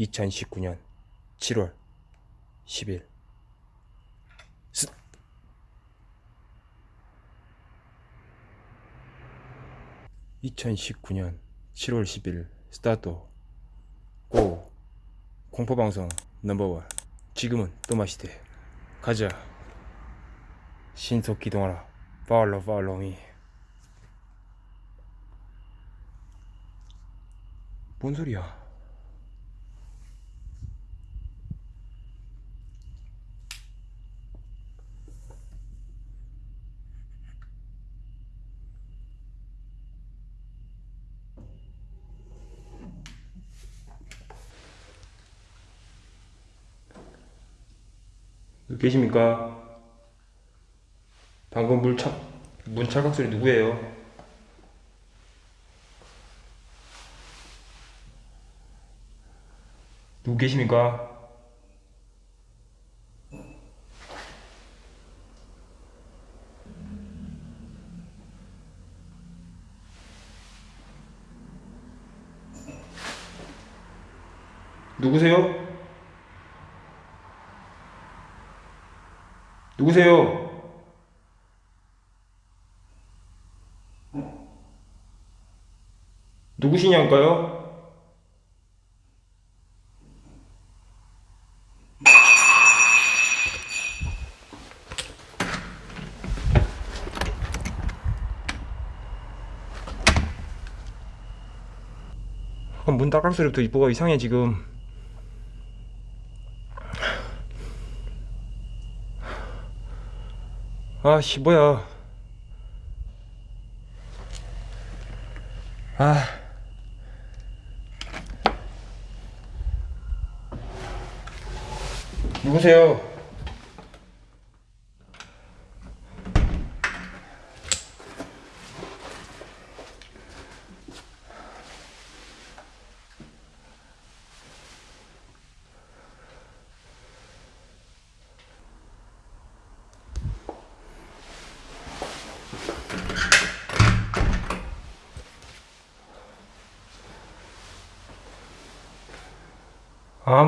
(2019년 7월 10일) 스... 2019년 7월 10일 스타트. 고. 공포방송 넘버원. 지금은 또 마시대. 가자. 신속 기동하라. 팔로 팔로미. 뭔 소리야 계십니까? 방금 물착, 문 찰칵 소리 누구예요? 누구 계십니까? 누구세요? 누구세요? 누구시냐니까요? 아, 문 닦을 소리부터 이뻐가 이상해 지금 아씨 뭐야 아 누구세요?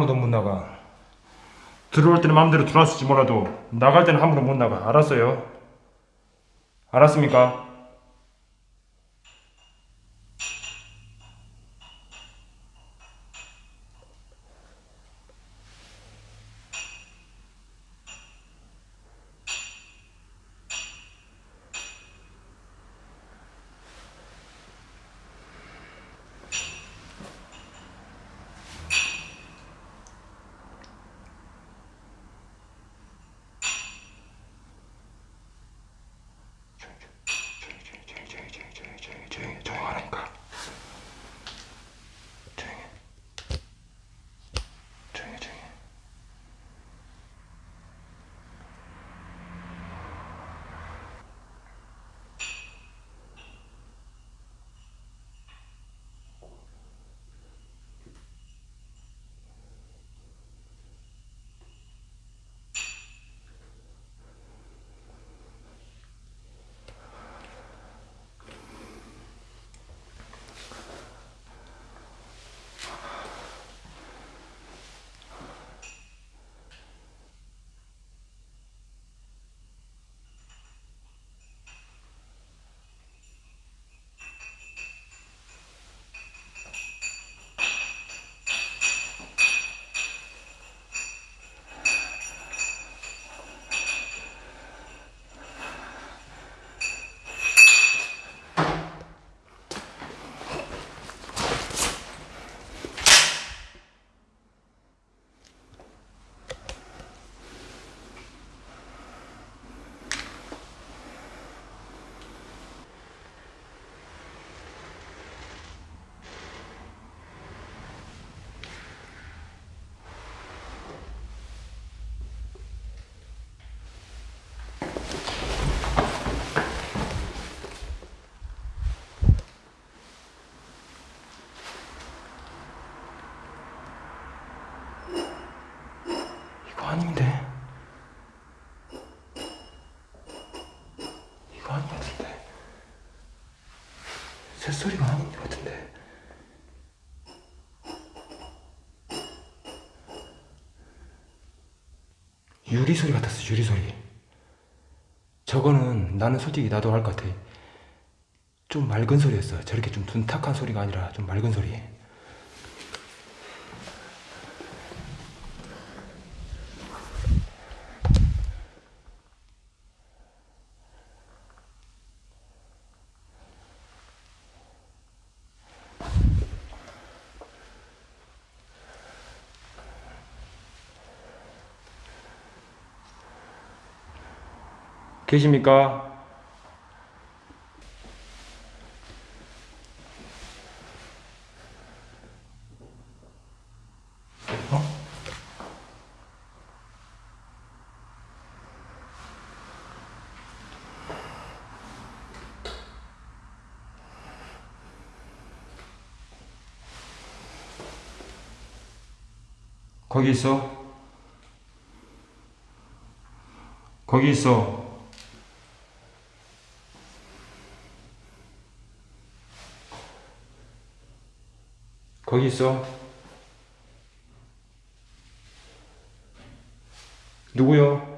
아무도 못 나가. 들어올 때는 마음대로 들어왔을지 몰라도 나갈 때는 함부로 못 나가. 알았어요? 알았습니까? 소리가 나는 것 같은데. 유리 소리 같았어, 유리 소리. 저거는 나는 솔직히 나도 할 것 같아. 좀 맑은 소리였어. 저렇게 좀 둔탁한 소리가 아니라 좀 맑은 소리. 계십니까? 어? 거기 있어. 거기 있어. 거기 있어. 누구요?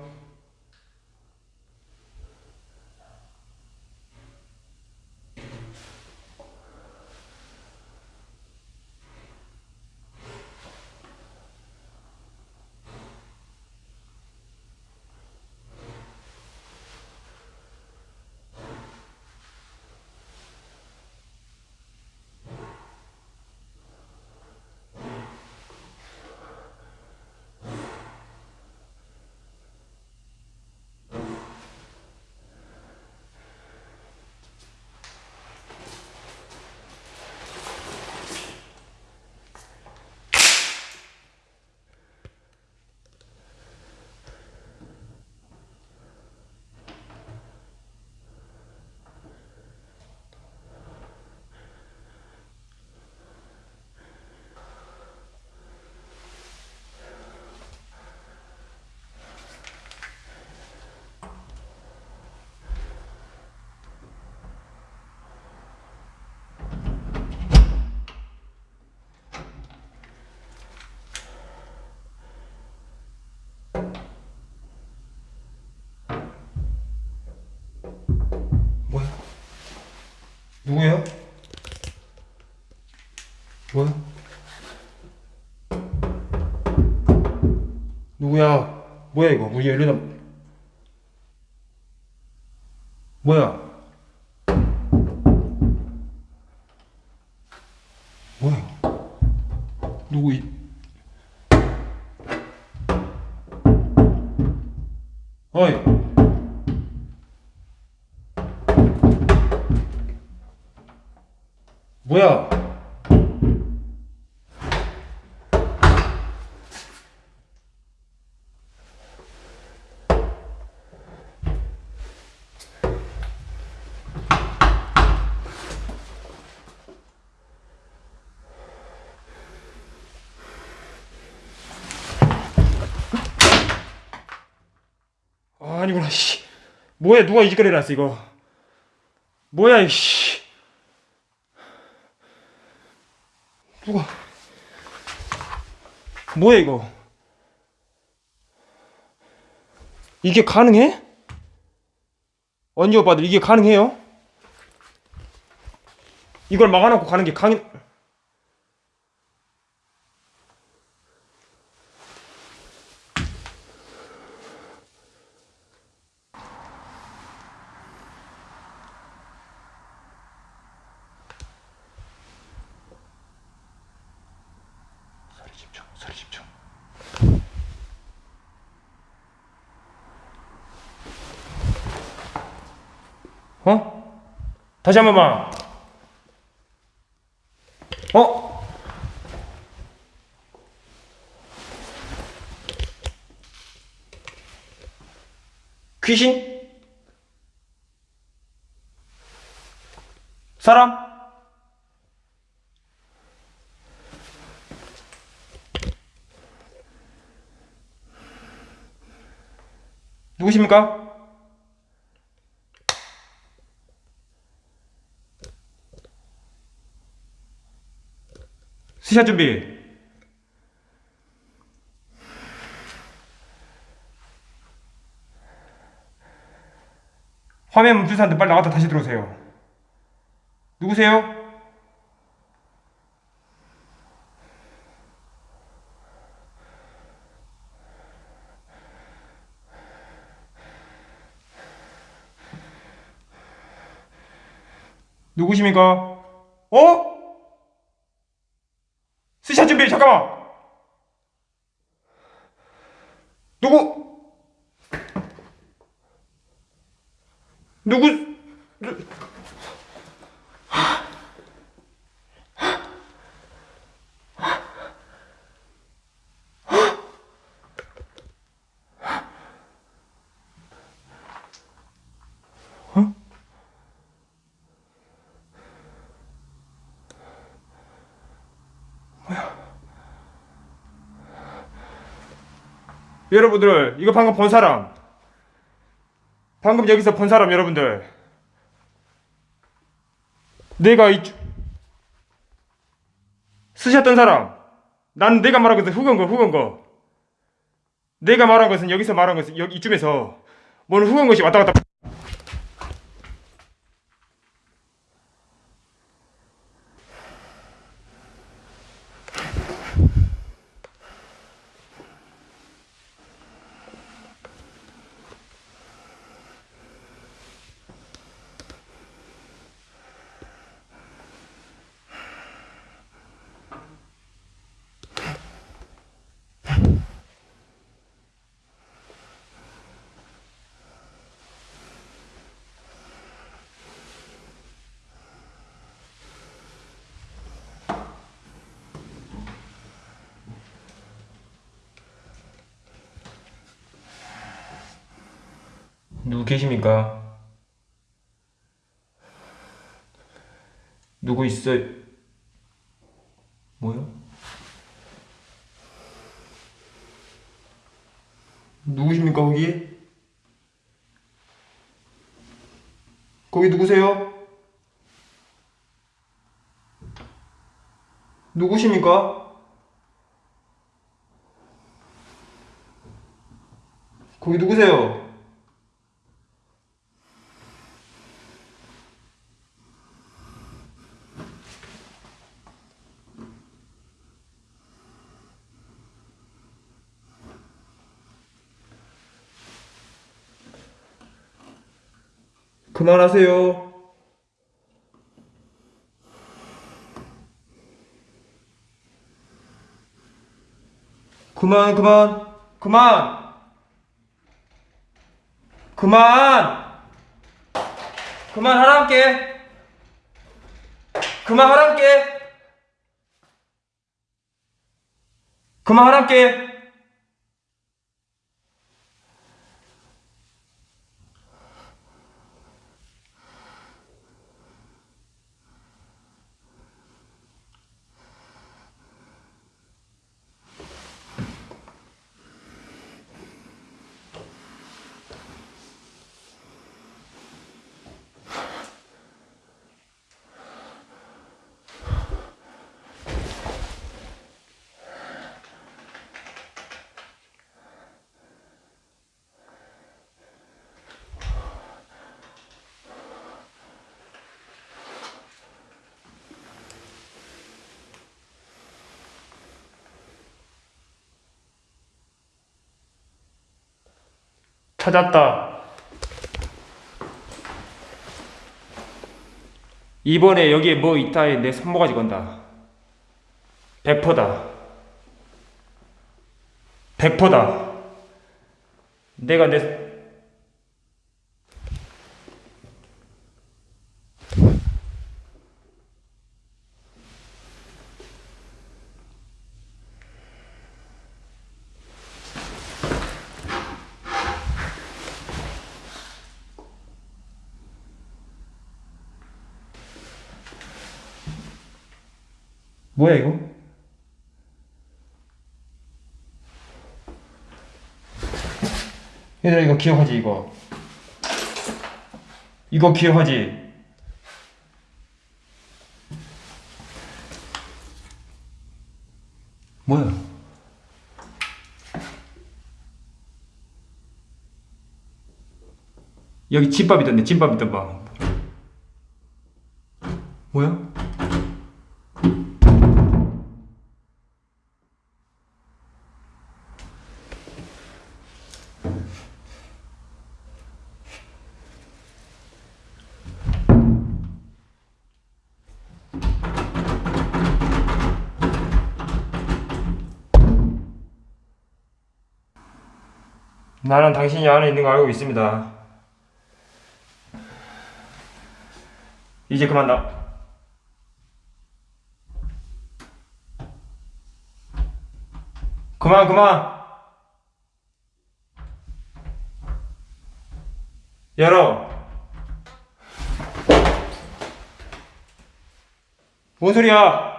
뭐야? 누구야? 뭐야? 누구야? 뭐야 이거? 문이 열리나? 뭐야? 뭐야? 누구 이? 아, 아니구나, 씨. 뭐야, 누가 이 짓거리 해놨어, 이거. 뭐야, 이씨. 누가 뭐야 이거 이게 가능해? 언니 오빠들 이게 가능해요? 이걸 막아놓고 가는 게 강인 소리 집중 소리 집중 어? 다시 한 번만 어? 귀신? 사람? 누구십니까? 스샷 준비. 화면 멈춘 사람들 빨리 나갔다 다시 들어오세요. 누구세요? 누구십니까? 어? 잠깐만. 누구? 누구? 여러분들 이거 방금 본 사람. 방금 여기서 본 사람 여러분들. 내가 이 주- 쓰셨던 사람. 난 내가 말한 것은 후건 거 후건 거. 내가 말한 것은 여기서 말한 것은 여기 이쯤에서 뭔 후건 것이 왔다 갔다 누구 계십니까? 누구 있어요? 뭐요? 누구십니까 거기? 거기 누구세요? 누구십니까? 거기 누구세요? 그만하세요. 그만, 그만, 그만! 그만! 그만하라께! 그만하라께! 그만하라께! 찾았다. 이번에 여기에 뭐 있다에 내 손모가지 건다. 백퍼다. 백퍼다. 내가 내 뭐야 이거? 얘들아 이거 기억하지 이거 이거 기억하지 뭐야? 여기 집밥 있던데 집밥 있던 방 뭐야? 나는 당신이 안에 있는 거 알고 있습니다. 이제 그만 나. 그만 그만. 열어. 뭔 소리야?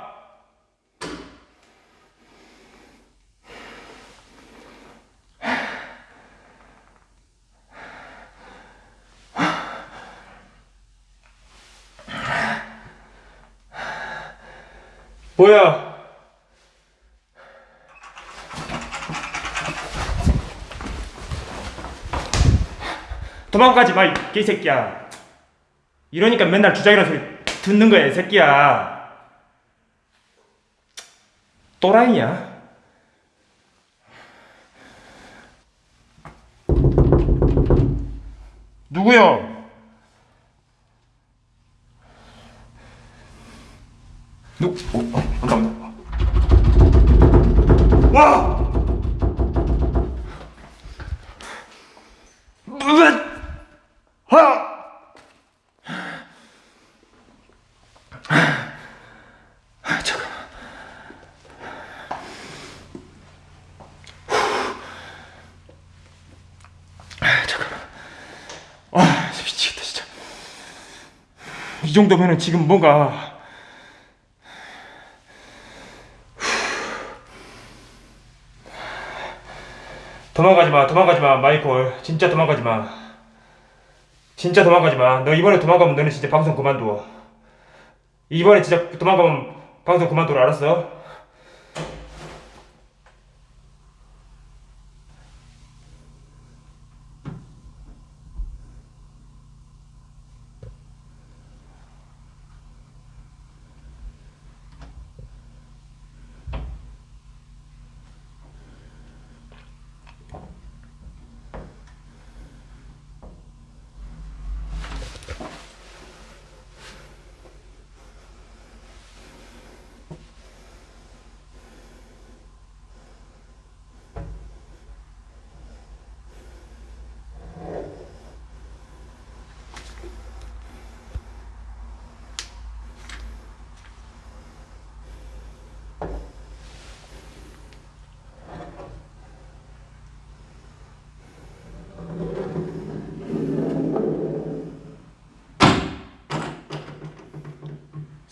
도망가지 마, 이 개새끼야. 이러니까 맨날 주작이라는 소리 듣는 거야, 이 새끼야. 또라이냐? 누구요? 정도면은 지금 뭔가 도망가지 마, 도망가지 마, 마이콜. 진짜 도망가지 마. 진짜 도망가지 마. 너 이번에 도망가면 너는 진짜 방송 그만둬. 이번에 진짜 도망가면 방송 그만둬, 알았어?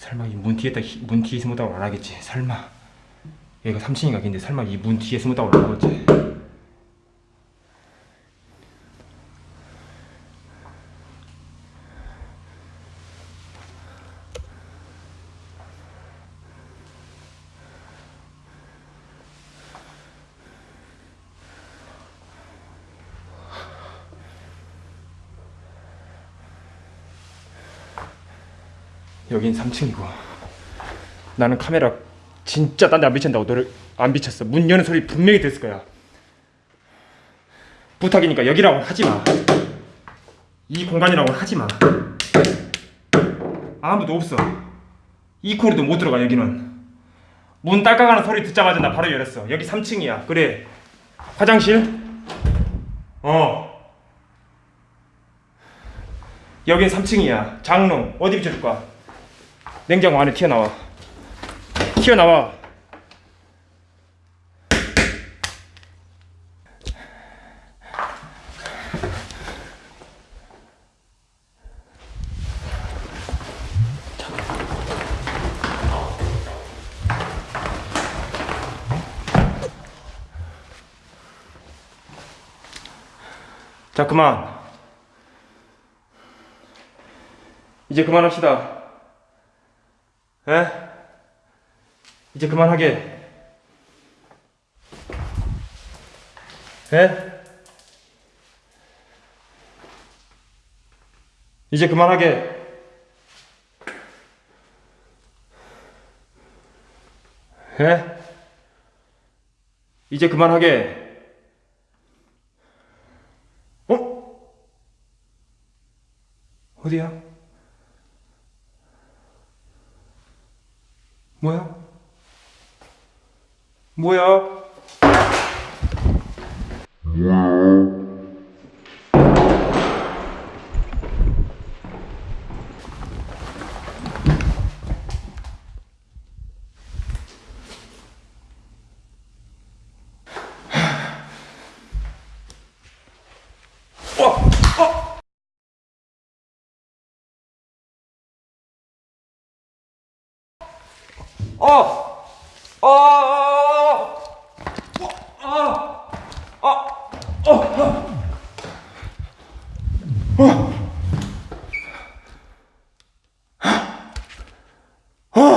설마 이 문 뒤에다 히- 문 뒤에 숨었다고 안 하겠지? 설마 여기가 3층인가 근데 설마 이 문 뒤에 숨었다고 안 하겠지? 여긴 3층이고. 나는 카메라 진짜 딴 데 안 비친다고 너를 안 비쳤어. 문 여는 소리 분명히 들었을 거야. 부탁이니까 여기라고 하지 마 이 공간이라고 하지 마. 아무도 없어. 이 코리도 못 들어가 여기는. 문 딸깍하는 소리 듣자마자 나 바로 열었어. 여기 3층이야. 그래. 화장실? 어. 여긴 3층이야. 장롱. 어디 비춰줄까? 냉장고 안에 튀어나와. 튀어나와. 자, 그만. 이제 그만합시다. 에? 이제 그만하게. 에? 이제 그만하게. 에? 이제 그만하게. 어? 어디야? 뭐야? 뭐야? 어! 어! 어! 어! 어! 어!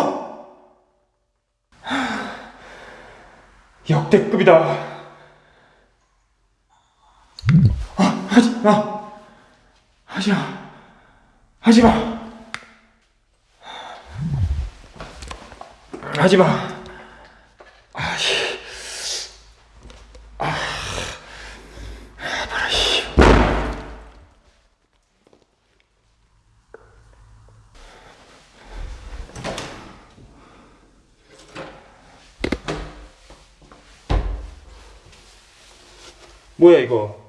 역대급이다. 아, 하지 마. 하지 마. 하지 마. 하지 마. 아, 씨. 아. 뭐야 이거?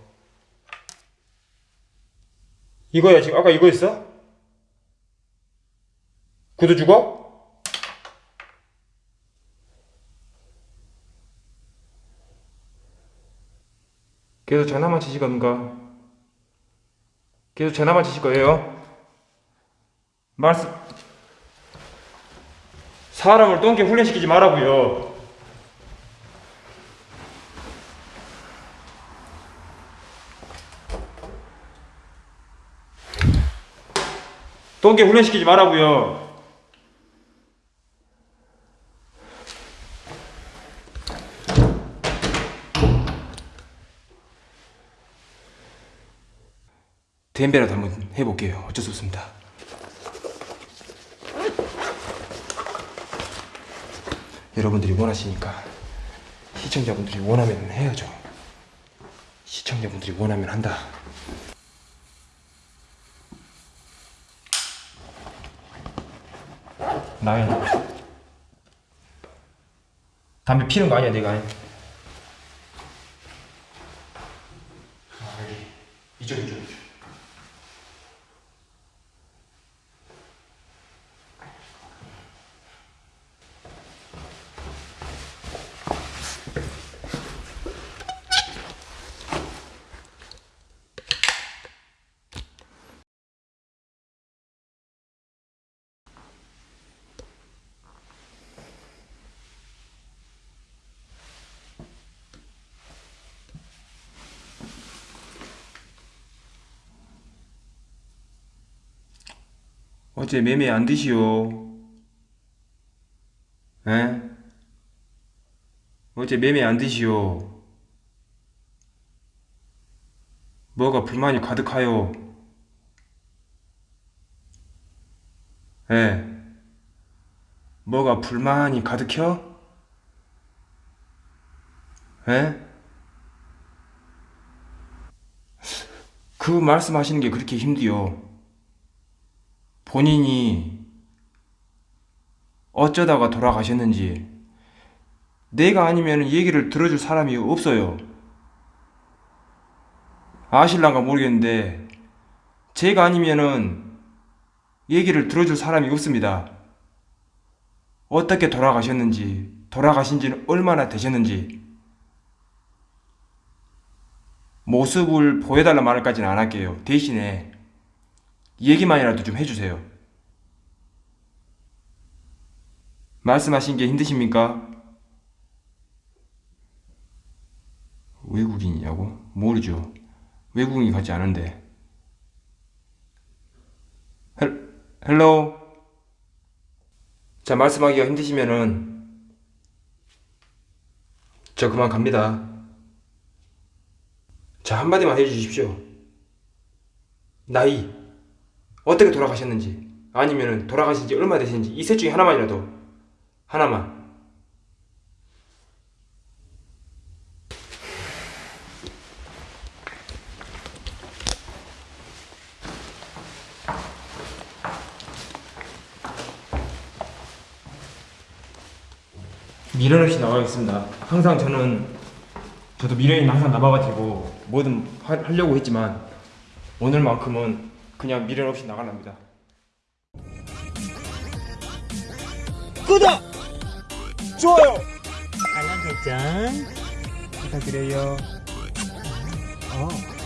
이거야 지금 아까 이거였어? 구두 죽어? 계속 장난만 치실 겁니까? 계속 장난만 치실 거예요? 말씀 사람을 똥개 훈련시키지 말라고요. 똥개 훈련시키지 말라고요. 댐베라도 한번 해볼게요. 어쩔 수 없습니다. 여러분들이 원하시니까 시청자분들이 원하면 해야죠. 시청자분들이 원하면 한다. 나야. 담배 피는 거 아니야, 내가. 어제 매매 안 드시오? 에? 어제 매매 안 드시오? 뭐가 불만이 가득하요? 에? 뭐가 불만이 가득혀? 에? 그 말씀하시는 게 그렇게 힘드요. 본인이 어쩌다가 돌아가셨는지 내가 아니면 얘기를 들어줄 사람이 없어요. 아실란가 모르겠는데 제가 아니면은 얘기를 들어줄 사람이 없습니다. 어떻게 돌아가셨는지 돌아가신 지는 얼마나 되셨는지 모습을 보여달라 말까지는 안 할게요. 대신에 얘기만이라도 좀 해주세요. 말씀하신 게 힘드십니까? 외국인이냐고? 모르죠. 외국인이 같지 않은데. Hel, hello? 자, 말씀하기가 힘드시면은, 저 그만 갑니다. 자, 한마디만 해주십시오. 나이, 어떻게 돌아가셨는지, 아니면 돌아가신 지 얼마 되신지, 이 셋 중에 하나만이라도, 하나만. 미련 없이 나가겠습니다. 항상 저는 저도 미련이 항상 남아가지고 뭐든 하, 하려고 했지만 오늘만큼은 그냥 미련 없이 나가랍니다. 구독! 좋아요! 알람 설정 부탁드려요. 어.